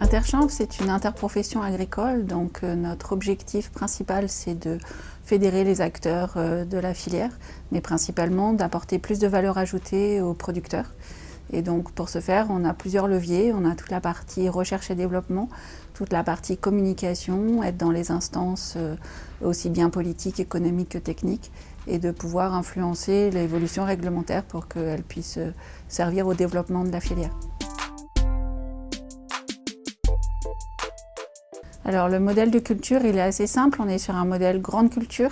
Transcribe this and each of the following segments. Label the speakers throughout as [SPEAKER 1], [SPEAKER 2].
[SPEAKER 1] Interchambre, c'est une interprofession agricole, donc euh, notre objectif principal, c'est de fédérer les acteurs euh, de la filière, mais principalement d'apporter plus de valeur ajoutée aux producteurs. Et donc pour ce faire, on a plusieurs leviers. On a toute la partie recherche et développement, toute la partie communication, être dans les instances euh, aussi bien politiques, économiques que techniques, et de pouvoir influencer l'évolution réglementaire pour qu'elle puisse servir au développement de la filière. Alors le modèle de culture, il est assez simple. On est sur un modèle grande culture.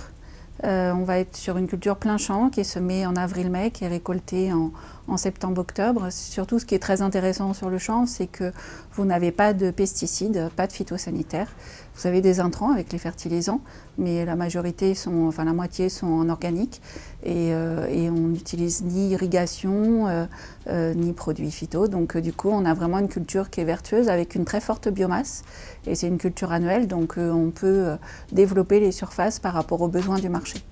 [SPEAKER 1] Euh, on va être sur une culture plein champ qui est semée en avril-mai, qui est récoltée en, en septembre-octobre. Surtout, ce qui est très intéressant sur le champ, c'est que vous n'avez pas de pesticides, pas de phytosanitaires. Vous avez des intrants avec les fertilisants, mais la majorité sont, enfin la moitié sont en organique et, euh, on n'utilise ni irrigation euh, euh, ni produits phyto. Donc du coup, on a vraiment une culture qui est vertueuse avec une très forte biomasse et c'est une culture annuelle, donc on peut développer les surfaces par rapport aux besoins du marché.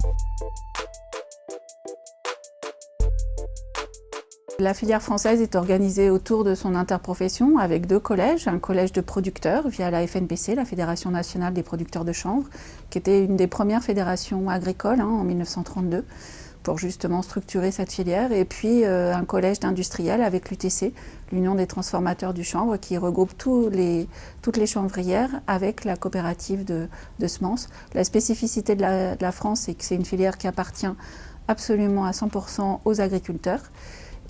[SPEAKER 1] La filière française est organisée autour de son interprofession avec deux collèges, un collège de producteurs via la FNPC, la Fédération nationale des producteurs de chanvre, qui était une des premières fédérations agricoles hein, en 1932 pour justement structurer cette filière, et puis euh, un collège d'industriels avec l'UTC, l'Union des transformateurs du chanvre, qui regroupe toutes les chanvrières avec la coopérative de, semences. La spécificité de la, de la France, c'est que c'est une filière qui appartient absolument à 100% aux agriculteurs.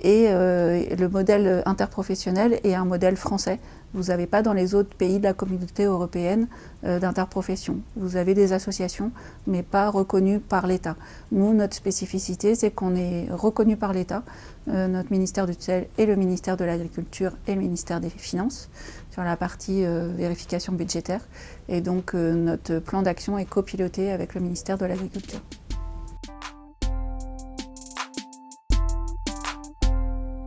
[SPEAKER 1] Et euh, le modèle interprofessionnel est un modèle français. Vous n'avez pas dans les autres pays de la communauté européenne euh, d'interprofession. Vous avez des associations, mais pas reconnues par l'État. Nous, notre spécificité, c'est qu'on est reconnu par l'État, euh, notre ministère du tutelle et le ministère de l'Agriculture et le ministère des Finances, sur la partie vérification budgétaire. Et donc, notre plan d'action est copiloté avec le ministère de l'Agriculture.